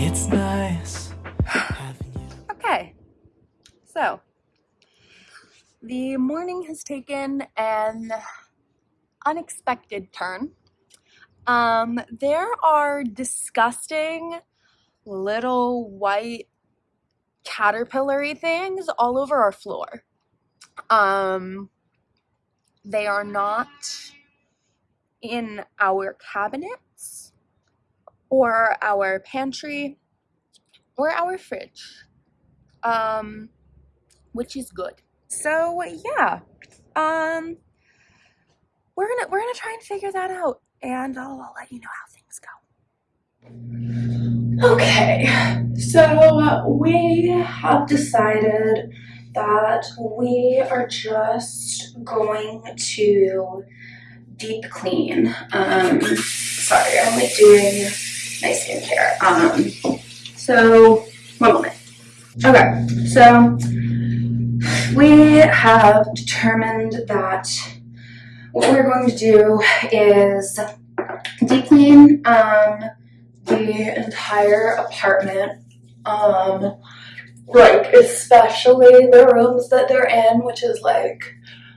It's nice. Okay, so the morning has taken an unexpected turn. Um, there are disgusting little white caterpillary things all over our floor. Um, they are not in our cabinets or our pantry or our fridge um, which is good. So yeah, um, we're gonna we're gonna try and figure that out, and I'll, I'll let you know how things go. Okay, so we have decided that we are just going to deep clean. Um, sorry, I'm like doing my skincare. Um, so one moment. Okay, so we have determined that what we're going to do is deep clean um, the entire apartment. Um, like especially the rooms that they're in, which is like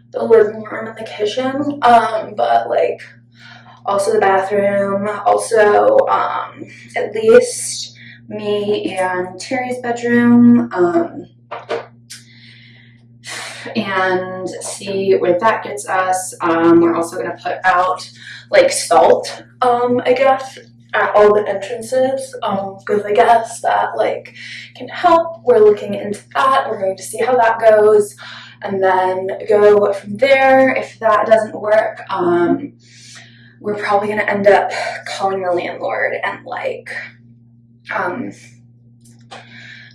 the living room and the kitchen. Um, but like also the bathroom, also um, at least me and Terry's bedroom. Um, and see where that gets us. Um, we're also gonna put out like salt, um, I guess, at all the entrances, um, because I guess that like can help. We're looking into that. We're going to see how that goes, and then go from there. If that doesn't work, um, we're probably gonna end up calling the landlord and like, um,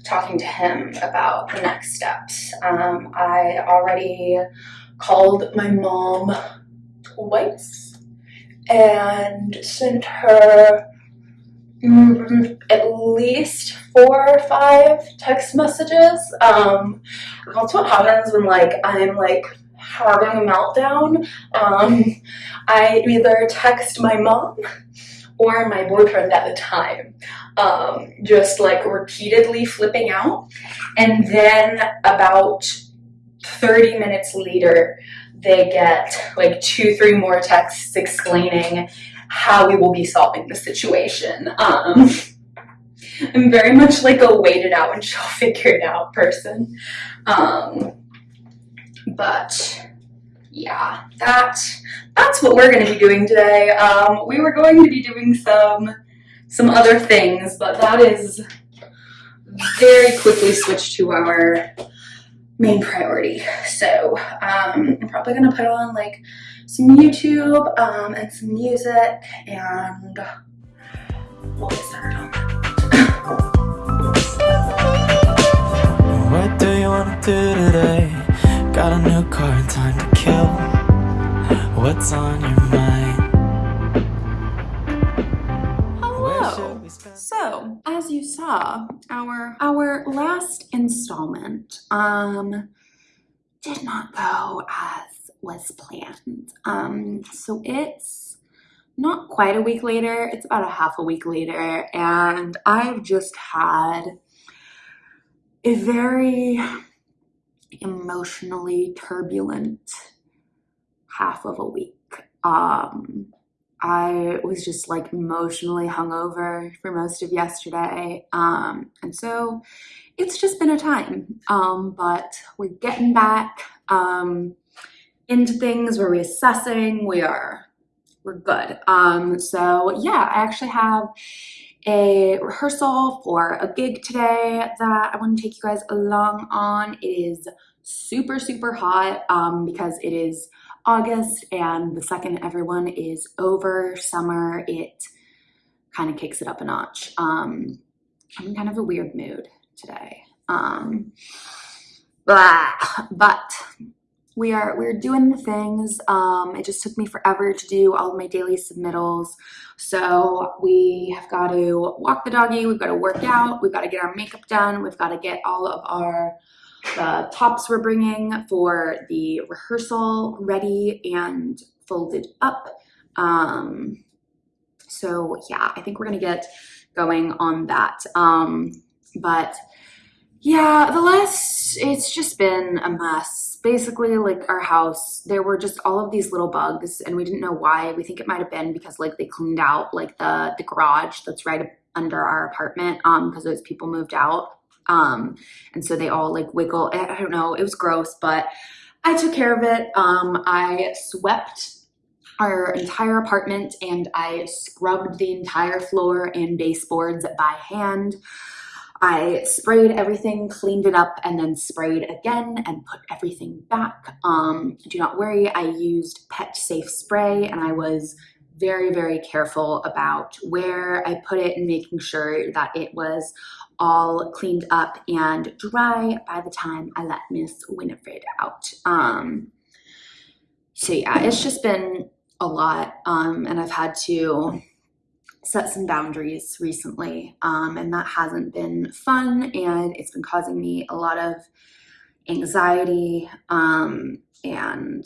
talking to him about the next steps. Um, I already called my mom twice and sent her mm, at least four or five text messages. Um, that's what happens when like I'm like having a meltdown. Um, I either text my mom or my boyfriend at the time um, just like repeatedly flipping out. And then about 30 minutes later, they get like two, three more texts explaining how we will be solving the situation. Um, I'm very much like a wait it out and she'll figure it out person. Um, but yeah, that that's what we're going to be doing today. Um, we were going to be doing some some other things, but that is very quickly switched to our main priority. So um, I'm probably gonna put on like some YouTube um, and some music and we'll get started on that. What do you wanna do today? Got a new car and time to kill. What's on your mind? Hello. So, as you saw, our our last installment um did not go as was planned. Um so it's not quite a week later, it's about a half a week later and I've just had a very emotionally turbulent half of a week. Um I was just like emotionally hungover for most of yesterday. Um, and so it's just been a time. Um, but we're getting back um, into things, we're reassessing, we are, we're good. Um, so yeah, I actually have a rehearsal for a gig today that I want to take you guys along on. It is super, super hot um, because it is August and the second everyone is over summer, it kind of kicks it up a notch. Um, I'm in kind of a weird mood today. Um, blah, but we are we're doing the things. Um, it just took me forever to do all of my daily submittals. So we have got to walk the doggy, we've got to work out, we've got to get our makeup done, we've got to get all of our the tops we're bringing for the rehearsal ready and folded up. Um, so yeah, I think we're gonna get going on that. Um, but yeah, the last, it's just been a mess. Basically, like our house, there were just all of these little bugs and we didn't know why. We think it might have been because like they cleaned out like the, the garage that's right under our apartment um, because those people moved out. Um, and so they all like wiggle. I don't know, it was gross, but I took care of it. Um, I swept our entire apartment and I scrubbed the entire floor and baseboards by hand. I sprayed everything, cleaned it up, and then sprayed again and put everything back. Um, do not worry, I used Pet Safe Spray and I was very, very careful about where I put it and making sure that it was all cleaned up and dry by the time I let Miss Winifred out. Um, so yeah, it's just been a lot um, and I've had to set some boundaries recently um, and that hasn't been fun and it's been causing me a lot of anxiety um, and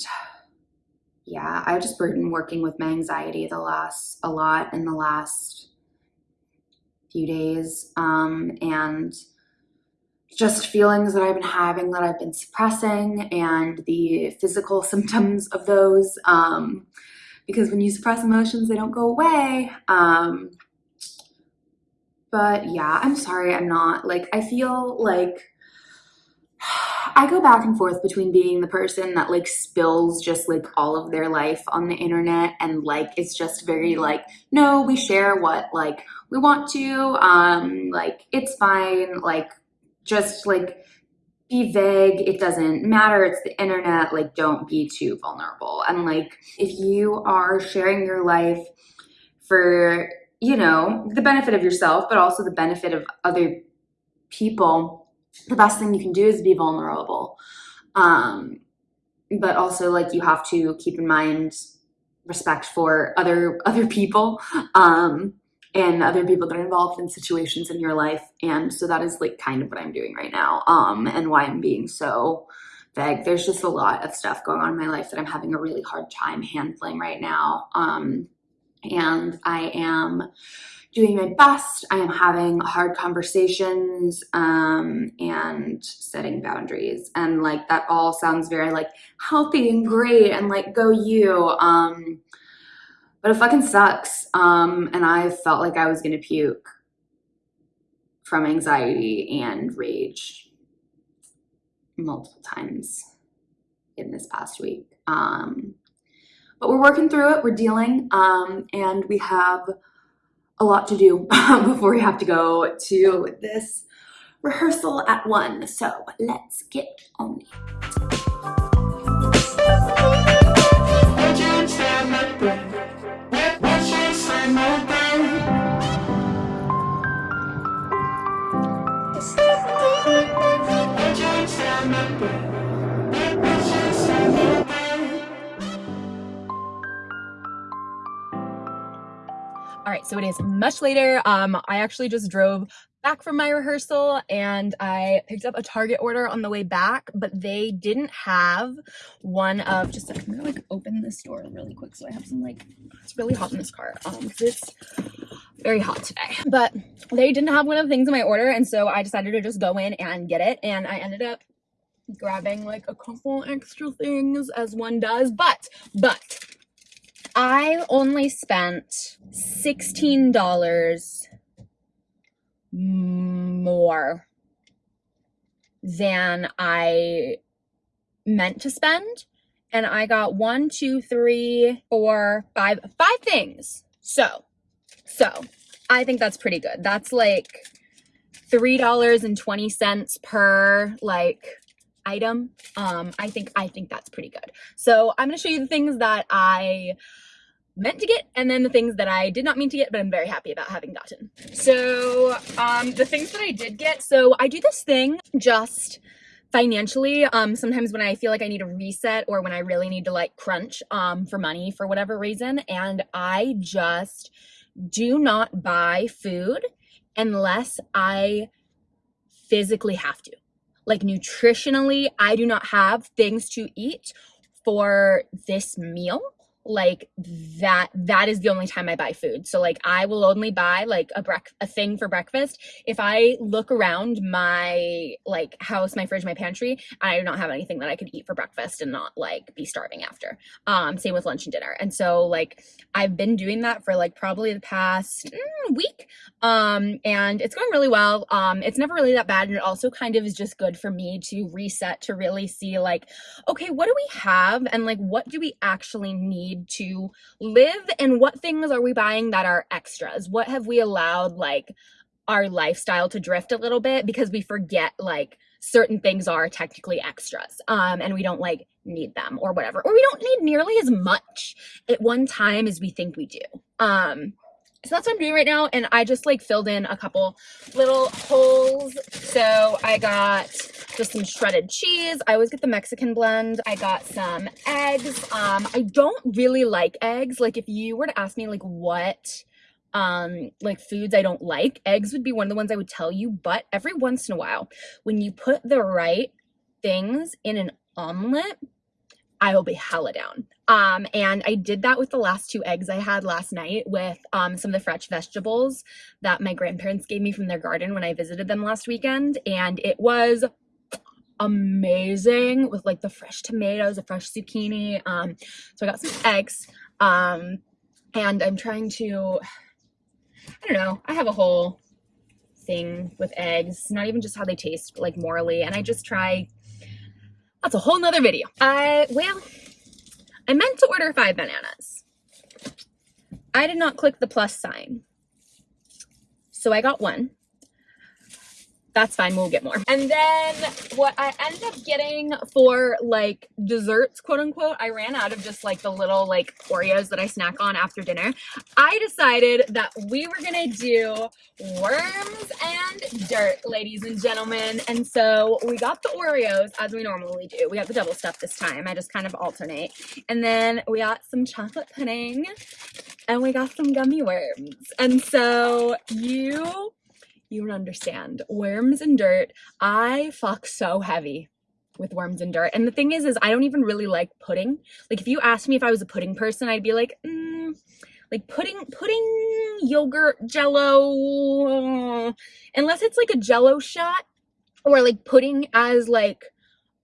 yeah i've just been working with my anxiety the last a lot in the last few days um, and just feelings that I've been having that I've been suppressing and the physical symptoms of those. Um, because when you suppress emotions, they don't go away. Um, but yeah, I'm sorry, I'm not. Like, I feel like I go back and forth between being the person that like spills just like all of their life on the internet and like it's just very like no we share what like we want to um like it's fine like just like be vague it doesn't matter it's the internet like don't be too vulnerable. And like if you are sharing your life for you know the benefit of yourself but also the benefit of other people the best thing you can do is be vulnerable um but also like you have to keep in mind respect for other other people um and other people that are involved in situations in your life. And so that is like kind of what I'm doing right now um, and why I'm being so vague. There's just a lot of stuff going on in my life that I'm having a really hard time handling right now. Um, and I am doing my best. I am having hard conversations um, and setting boundaries. And like that all sounds very like healthy and great and like go you. Um, but it fucking sucks. Um, and I felt like I was gonna puke from anxiety and rage multiple times in this past week. Um, but we're working through it, we're dealing, um, and we have a lot to do before we have to go to this rehearsal at one. So let's get on it. So it is much later. Um, I actually just drove back from my rehearsal and I picked up a Target order on the way back, but they didn't have one of just I'm gonna like open this door really quick so I have some like it's really hot in this car um it's very hot today. But they didn't have one of the things in my order and so I decided to just go in and get it and I ended up grabbing like a couple extra things as one does, but but I only spent $16 more than I meant to spend. And I got one, two, three, four, five, five things. So, so I think that's pretty good. That's like $3.20 per like item. Um, I think, I think that's pretty good. So I'm going to show you the things that I meant to get and then the things that I did not mean to get but I'm very happy about having gotten. So um, the things that I did get, so I do this thing just financially um sometimes when i feel like i need a reset or when i really need to like crunch um for money for whatever reason and i just do not buy food unless i physically have to like nutritionally i do not have things to eat for this meal like that that is the only time i buy food. So like i will only buy like a break a thing for breakfast. If i look around my like house my fridge my pantry i do not have anything that i could eat for breakfast and not like be starving after. Um same with lunch and dinner. And so like i've been doing that for like probably the past mm, week. Um and it's going really well. Um it's never really that bad. And it also kind of is just good for me to reset to really see like okay what do we have? And like what do we actually need to live and what things are we buying that are extras? What have we allowed like our lifestyle to drift a little bit because we forget like certain things are technically extras um and we don't like need them or whatever or we don't need nearly as much at one time as we think we do um so that's what I'm doing right now. And I just like filled in a couple little holes. So I got just some shredded cheese. I always get the Mexican blend. I got some eggs. Um, I don't really like eggs. Like if you were to ask me like what um like foods I don't like, eggs would be one of the ones I would tell you. But every once in a while, when you put the right things in an omelet, I will be hella down. Um, and I did that with the last two eggs I had last night with um, some of the fresh vegetables that my grandparents gave me from their garden when I visited them last weekend. And it was amazing with like the fresh tomatoes, the fresh zucchini. Um, so I got some eggs. Um, and I'm trying to, I don't know, I have a whole thing with eggs, not even just how they taste, like morally. And I just try that's a whole nother video. I, well, I meant to order five bananas. I did not click the plus sign. So I got one that's fine we'll get more. And then what i ended up getting for like desserts quote unquote i ran out of just like the little like oreos that i snack on after dinner. I decided that we were gonna do worms and dirt ladies and gentlemen. And so we got the oreos as we normally do. We got the double stuff this time. I just kind of alternate. And then we got some chocolate pudding and we got some gummy worms. And so you you don't understand. Worms and dirt, I fuck so heavy with worms and dirt. And the thing is, is I don't even really like pudding. Like if you asked me if I was a pudding person, I'd be like, mm, like pudding, pudding, yogurt, jello, unless it's like a jello shot or like pudding as like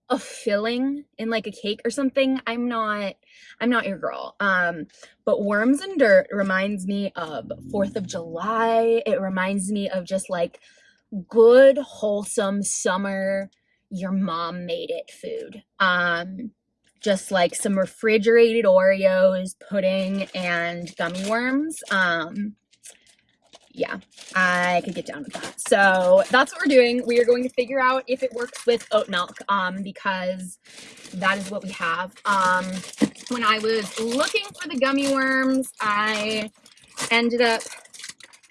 a filling in like a cake or something. I'm not, I'm not your girl. Um, but worms and dirt reminds me of 4th of July. It reminds me of just like good, wholesome summer, your mom made it food. Um, just like some refrigerated Oreos, pudding, and gummy worms. Um, yeah, I could get down with that. So that's what we're doing. We are going to figure out if it works with oat milk um, because that is what we have. Um, when I was looking for the gummy worms, I ended up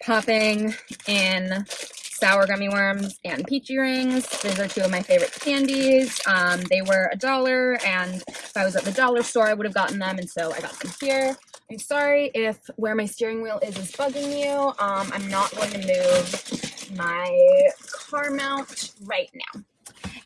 popping in sour gummy worms and peachy rings. These are two of my favorite candies. Um, they were a dollar, and if I was at the dollar store, I would have gotten them, and so I got them here. I'm sorry if where my steering wheel is is bugging you. Um, I'm not going to move my car mount right now.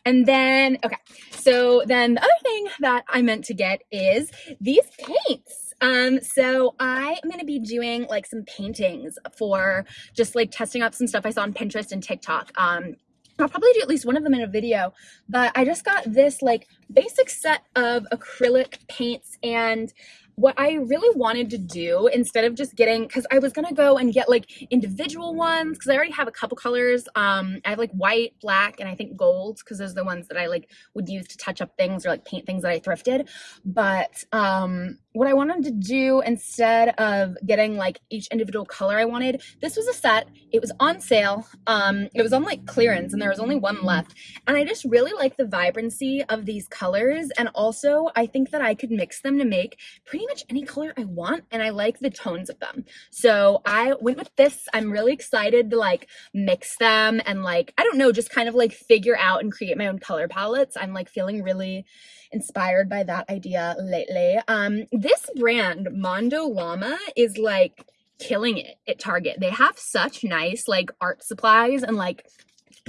And then, okay, so then the other thing that I meant to get is these paints. Um, so I am going to be doing like some paintings for just like testing out some stuff I saw on Pinterest and TikTok. Um, I'll probably do at least one of them in a video, but I just got this like basic set of acrylic paints and what I really wanted to do instead of just getting because I was gonna go and get like individual ones because I already have a couple colors. Um, I have like white, black, and I think gold because those are the ones that I like would use to touch up things or like paint things that I thrifted. But um, what I wanted to do instead of getting like each individual color I wanted, this was a set. It was on sale. Um, it was on like clearance and there was only one left. And I just really like the vibrancy of these colors. And also I think that I could mix them to make pretty much any color I want. And I like the tones of them. So I went with this. I'm really excited to like mix them and like, I don't know, just kind of like figure out and create my own color palettes. I'm like feeling really inspired by that idea lately. Um, this brand, Mondo Llama, is like killing it at Target. They have such nice like art supplies and like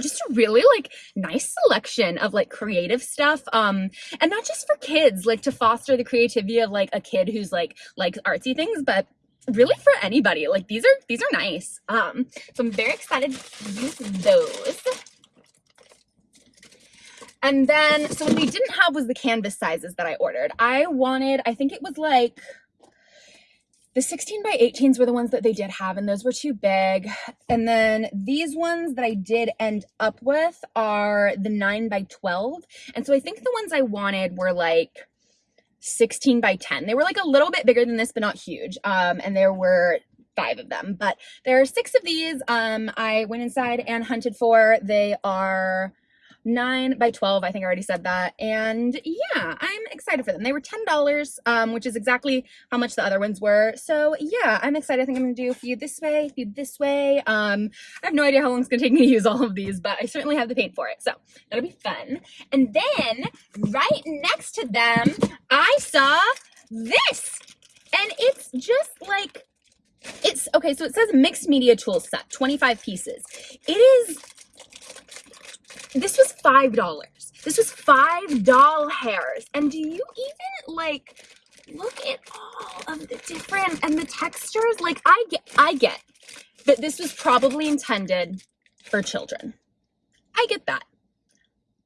just a really like nice selection of like creative stuff um and not just for kids like to foster the creativity of like a kid who's like likes artsy things but really for anybody like these are these are nice um so i'm very excited to use those and then, so what we didn't have was the canvas sizes that I ordered. I wanted, I think it was like, the 16 by 18s were the ones that they did have, and those were too big. And then these ones that I did end up with are the 9 by 12. And so I think the ones I wanted were like 16 by 10. They were like a little bit bigger than this, but not huge. Um, and there were five of them, but there are six of these. Um, I went inside and hunted for. They are 9 by 12 i think i already said that. And yeah i'm excited for them. They were ten dollars um which is exactly how much the other ones were. So yeah i'm excited. I think i'm gonna do a few this way a few this way. Um i have no idea how long it's gonna take me to use all of these but i certainly have the paint for it. So that'll be fun. And then right next to them i saw this. And it's just like it's okay so it says mixed media tool set 25 pieces. It is this was five dollars. This was five doll hairs. And do you even like look at all of the different and the textures? Like i get i get that this was probably intended for children. I get that.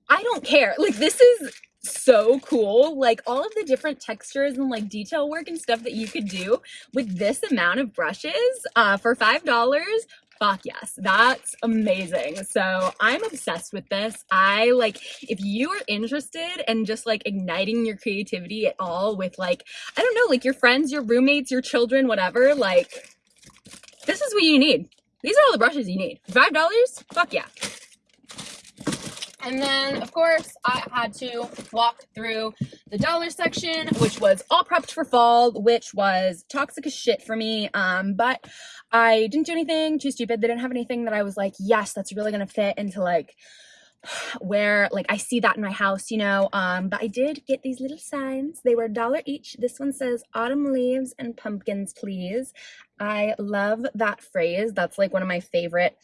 I don't care. Like this is so cool. Like all of the different textures and like detail work and stuff that you could do with this amount of brushes uh, for five dollars fuck yes. That's amazing. So i'm obsessed with this. I like if you are interested in just like igniting your creativity at all with like i don't know like your friends your roommates your children whatever like this is what you need. These are all the brushes you need. Five dollars? Fuck yeah and then, of course, I had to walk through the dollar section, which was all prepped for fall, which was toxic as shit for me. Um, but I didn't do anything too stupid. They didn't have anything that I was like, yes, that's really gonna fit into like where like I see that in my house, you know. Um, but I did get these little signs. They were a dollar each. This one says autumn leaves and pumpkins, please. I love that phrase. That's like one of my favorite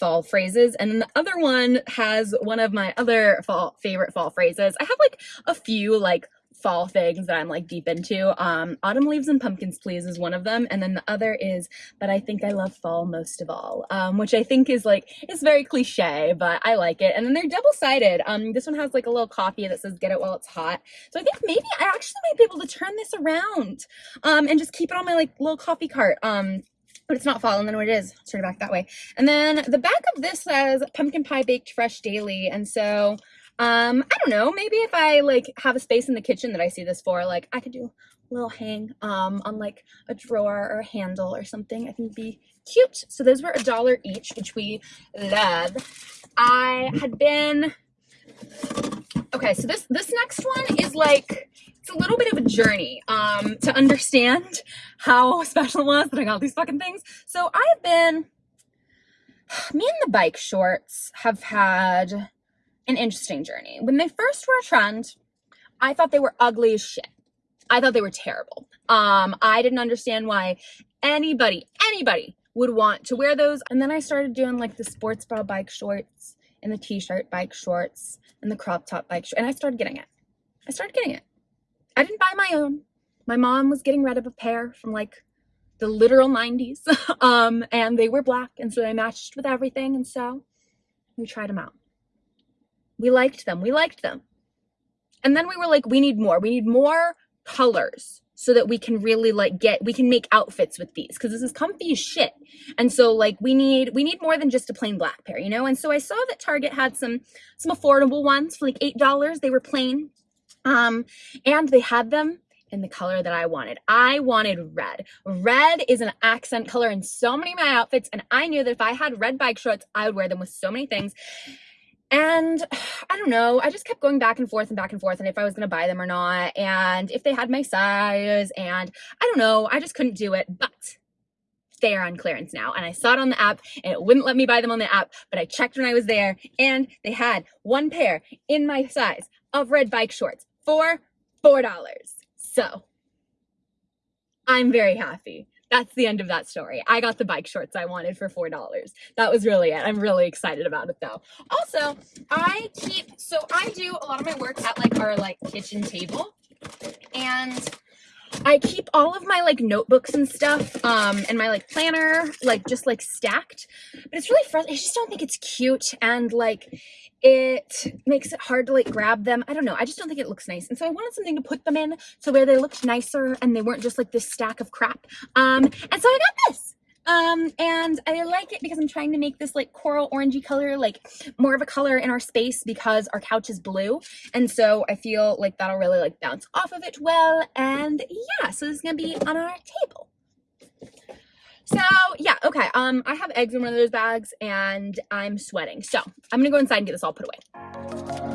fall phrases. And then the other one has one of my other fall favorite fall phrases. I have like a few like fall things that I'm like deep into. Um, autumn leaves and pumpkins, please, is one of them, and then the other is, but I think I love fall most of all, um, which I think is like it's very cliche, but I like it. And then they're double sided. Um, this one has like a little copy that says "Get it while it's hot," so I think maybe I actually might be able to turn this around, um, and just keep it on my like little coffee cart. Um, but it's not fall and then what it is turn it back that way. And then the back of this says pumpkin pie baked fresh daily. And so um i don't know maybe if i like have a space in the kitchen that i see this for like i could do a little hang um on like a drawer or a handle or something. I think it'd be cute. So those were a dollar each which we love. I had been okay so this this next one is like it's a little bit of a journey um, to understand how special it was that I got these fucking things. So I've been, me and the bike shorts have had an interesting journey. When they first were a trend, I thought they were ugly as shit. I thought they were terrible. Um, I didn't understand why anybody, anybody would want to wear those. And then I started doing like the sports bra bike shorts and the t-shirt bike shorts and the crop top bike shorts. And I started getting it. I started getting it. I didn't buy my own. My mom was getting rid of a pair from like the literal 90s. um, and they were black, and so they matched with everything. And so we tried them out. We liked them. We liked them. And then we were like, we need more. We need more colors so that we can really like get we can make outfits with these because this is comfy as shit and so like we need we need more than just a plain black pair you know and so i saw that target had some some affordable ones for like eight dollars they were plain um, and they had them in the color that I wanted. I wanted red. Red is an accent color in so many of my outfits, and I knew that if I had red bike shorts, I would wear them with so many things. And I don't know, I just kept going back and forth and back and forth, and if I was gonna buy them or not, and if they had my size, and I don't know, I just couldn't do it. But they are on clearance now, and I saw it on the app, and it wouldn't let me buy them on the app, but I checked when I was there, and they had one pair in my size of red bike shorts for $4. So I'm very happy. That's the end of that story. I got the bike shorts I wanted for $4. That was really it. I'm really excited about it though. Also, I keep, so I do a lot of my work at like our like kitchen table and I keep all of my like notebooks and stuff um and my like planner like just like stacked. But it's really frustrating. I just don't think it's cute and like it makes it hard to like grab them. I don't know. I just don't think it looks nice. And so I wanted something to put them in so where they looked nicer and they weren't just like this stack of crap. Um, and so I got this. Um, and I like it because I'm trying to make this like coral orangey color, like more of a color in our space because our couch is blue. And so I feel like that'll really like bounce off of it well. And yeah, so this is gonna be on our table. So yeah, okay. Um, I have eggs in one of those bags and I'm sweating. So I'm gonna go inside and get this all put away.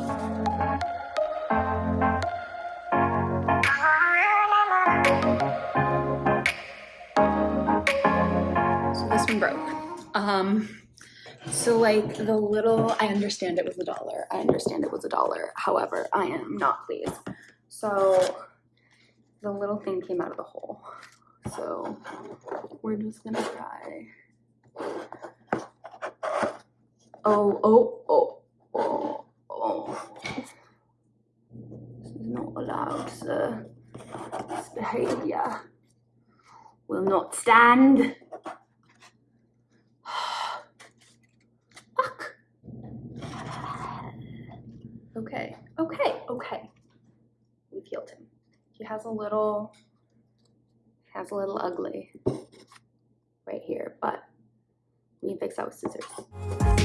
Broke. Um, so like the little, I understand it was a dollar. I understand it was a dollar. However, I am not pleased. So the little thing came out of the hole. So we're just gonna try. Oh, oh, oh, oh, oh. This is not allowed, sir. This behavior will not stand. Okay, okay, okay. We've healed him. He has a little has a little ugly right here, but we can fix that with scissors.